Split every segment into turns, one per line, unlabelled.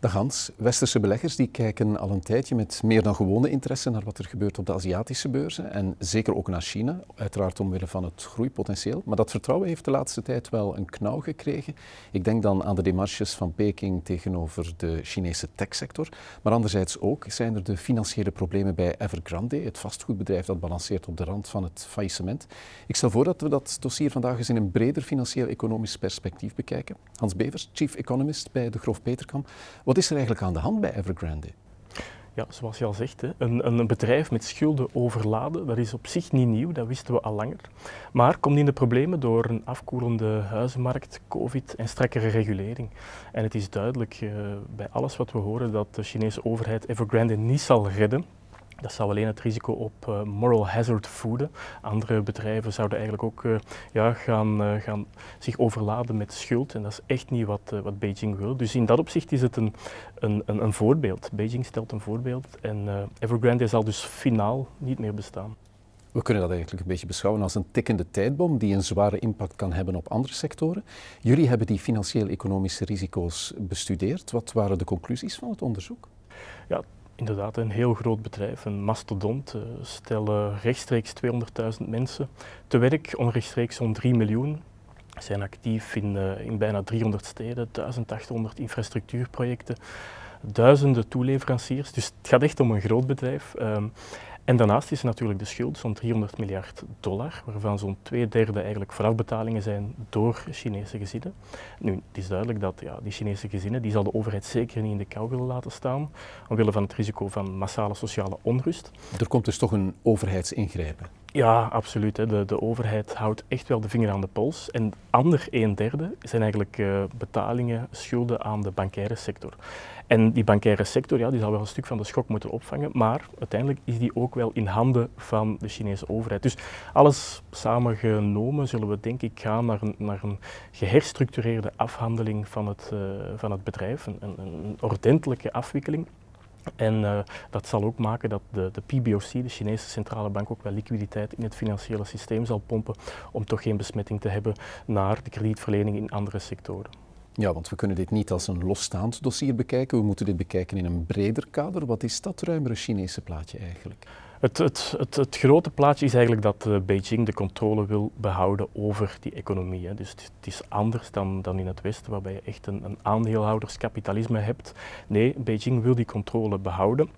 Dag Hans, westerse beleggers die kijken al een tijdje met meer dan gewone interesse naar wat er gebeurt op de Aziatische beurzen en zeker ook naar China, uiteraard omwille van het groeipotentieel. Maar dat vertrouwen heeft de laatste tijd wel een knauw gekregen. Ik denk dan aan de demarches van Peking tegenover de Chinese techsector, maar anderzijds ook zijn er de financiële problemen bij Evergrande, het vastgoedbedrijf dat balanceert op de rand van het faillissement. Ik stel voor dat we dat dossier vandaag eens in een breder financieel-economisch perspectief bekijken. Hans Bevers, chief economist bij de Grof Peterkam. Wat is er eigenlijk aan de hand bij Evergrande?
Ja, zoals je al zegt, een, een, bedrijf met schulden overladen, dat is op zich niet nieuw, dat wisten we al langer. Maar komt in de problemen door een afkoelende huizenmarkt, covid en strakkere regulering. En het is duidelijk uh, bij alles wat we horen dat de Chinese overheid Evergrande niet zal redden. Dat zou alleen het risico op uh, moral hazard voeden. Andere bedrijven zouden eigenlijk ook uh, ja, gaan, uh, gaan zich overladen met schuld. En dat is echt niet wat, wat Beijing wil. Dus in dat opzicht is het een, een, een, een voorbeeld. Beijing stelt een voorbeeld en Evergrande zal dus finaal niet meer bestaan.
We kunnen dat eigenlijk een beetje beschouwen als een tikkende tijdbom die een zware impact kan hebben op andere sectoren. Jullie hebben die financieel-economische risico's bestudeerd. Wat waren de conclusies van het onderzoek?
Ja, inderdaad een heel groot bedrijf, een mastodont. Uh, stellen rechtstreeks 200.000 mensen te werk, onrechtstreeks zo'n 3 miljoen. Zijn actief in, uh, in bijna 300 steden, 1800 infrastructuurprojecten, duizenden toeleveranciers. Dus het gaat echt om een groot bedrijf. En daarnaast is natuurlijk de schuld, zo'n 300 miljard dollar, waarvan zo'n twee derde eigenlijk voorafbetalingen zijn door Chinese gezinnen. Nu, het is duidelijk dat ja, die Chinese gezinnen, die zal de overheid zeker niet in de kou willen laten staan, omwille van het risico van massale sociale onrust.
Er komt dus toch een overheidsingrijpen?
Ja, absoluut. Hè. De, de overheid houdt echt wel de vinger aan de pols. En ander een derde zijn eigenlijk uh, betalingen, schulden aan de bankaire sector. En die bankaire sector ja, die zal wel een stuk van de schok moeten opvangen, maar uiteindelijk is die ook wel in handen van de Chinese overheid. Dus alles samengenomen zullen we denk ik gaan naar een, naar een geherstructureerde afhandeling van het, uh, van het bedrijf, een ordentelijke afwikkeling. En uh, dat zal ook maken dat de, de, PBOC, de Chinese centrale bank, ook wel liquiditeit in het financiële systeem zal pompen om toch geen besmetting te hebben naar de kredietverlening in andere sectoren.
Ja, want we kunnen dit niet als een losstaand dossier bekijken. We moeten dit bekijken in een breder kader. Wat is dat ruimere Chinese plaatje eigenlijk?
Het, het, het, het, grote plaatje is eigenlijk dat uh, Beijing de controle wil behouden over die economie. Dus het, het, is anders dan, dan in het Westen, waarbij je echt een, een aandeelhouderskapitalisme hebt. Nee, Beijing wil die controle behouden.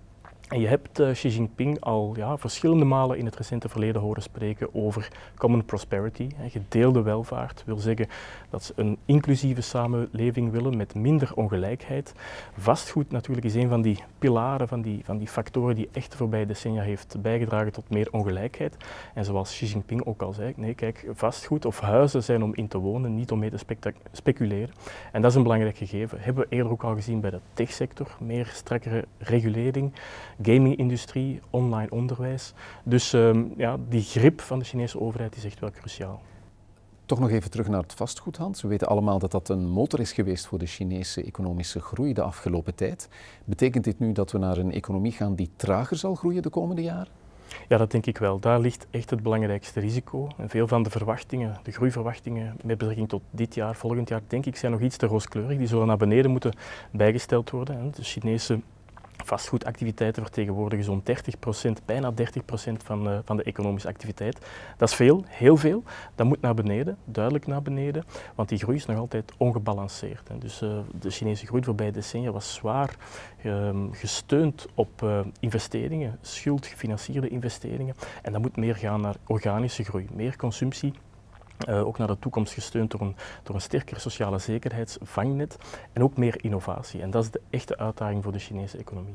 En je hebt uh, Xi Jinping al ja, verschillende malen in het recente verleden horen spreken over common prosperity, hè, gedeelde welvaart. wil zeggen dat ze een inclusieve samenleving willen met minder ongelijkheid. Vastgoed natuurlijk is een van die pilaren, van die, van die factoren die echt de voorbije decennia heeft bijgedragen tot meer ongelijkheid. En zoals Xi Jinping ook al zei, nee kijk, vastgoed of huizen zijn om in te wonen, niet om mee te speculeren. En dat is een belangrijk gegeven. Hebben we eerder ook al gezien bij de techsector, meer strakkere regulering gaming-industrie, online onderwijs. Dus um, ja, die grip van de Chinese overheid is echt wel cruciaal.
Toch nog even terug naar het vastgoed, Hans. We weten allemaal dat dat een motor is geweest voor de Chinese economische groei de afgelopen tijd. Betekent dit nu dat we naar een economie gaan die trager zal groeien de komende jaren?
Ja, dat denk ik wel. Daar ligt echt het belangrijkste risico. En veel van de verwachtingen, de groeiverwachtingen met betrekking tot dit jaar, volgend jaar, denk ik, zijn nog iets te rooskleurig. Die zullen naar beneden moeten bijgesteld worden. De Chinese Vastgoedactiviteiten vertegenwoordigen zo'n 30%, bijna 30% van, uh, van de economische activiteit. Dat is veel, heel veel. Dat moet naar beneden, duidelijk naar beneden, want die groei is nog altijd ongebalanceerd. Hè. Dus uh, de Chinese groei voorbij decennia was zwaar uh, gesteund op eh, investeringen, schuldgefinancierde investeringen. En dat moet meer gaan naar organische groei, meer consumptie uh, ook naar de toekomst gesteund door een, door een sterker sociale zekerheidsvangnet en ook meer innovatie. En dat is de echte uitdaging voor de Chinese economie.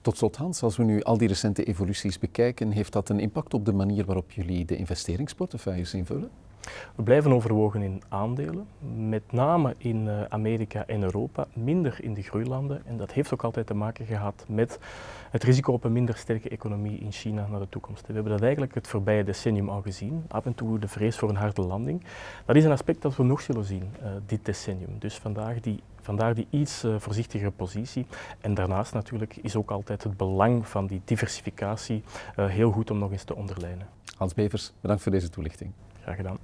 Tot slot Hans, als we nu al die recente evoluties bekijken, heeft dat een impact op de manier waarop jullie de investeringsportefeuilles invullen?
We blijven overwogen in aandelen, met name in uh, Amerika en Europa, minder in de groeilanden. En dat heeft ook altijd te maken gehad met het risico op een minder sterke economie in China naar de toekomst. We hebben dat eigenlijk het voorbije decennium al gezien. Af en toe de vrees voor een harde landing. Dat is een aspect dat we nog zullen zien uh, dit decennium. Dus vandaag die Vandaar die iets uh, voorzichtigere positie. En daarnaast natuurlijk is ook altijd het belang van die diversificatie uh, heel goed om nog eens te onderlijnen.
Hans Bevers, bedankt voor deze toelichting.
Graag gedaan.